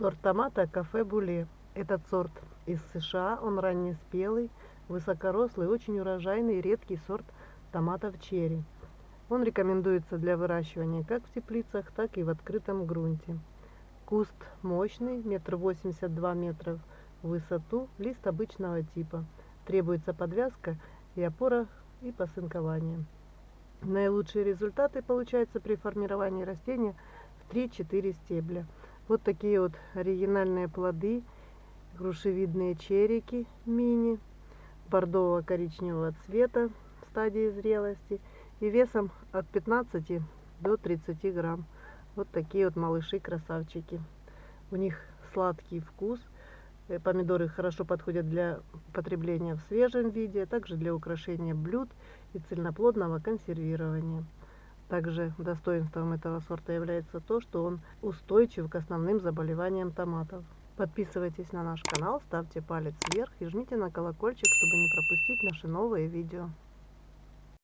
Сорт томата кафе Буле. Этот сорт из США, он раннеспелый, высокорослый, очень урожайный, редкий сорт томатов черри. Он рекомендуется для выращивания как в теплицах, так и в открытом грунте. Куст мощный, метр восемьдесят два метра в высоту, лист обычного типа. Требуется подвязка и опора и посынкование. Наилучшие результаты получаются при формировании растения в 3-4 стебля. Вот такие вот оригинальные плоды, грушевидные черики мини, бордово-коричневого цвета в стадии зрелости и весом от 15 до 30 грамм. Вот такие вот малыши-красавчики. У них сладкий вкус. Э, помидоры хорошо подходят для потребления в свежем виде, а также для украшения блюд и цельноплодного консервирования. Также достоинством этого сорта является то, что он устойчив к основным заболеваниям томатов. Подписывайтесь на наш канал, ставьте палец вверх и жмите на колокольчик, чтобы не пропустить наши новые видео.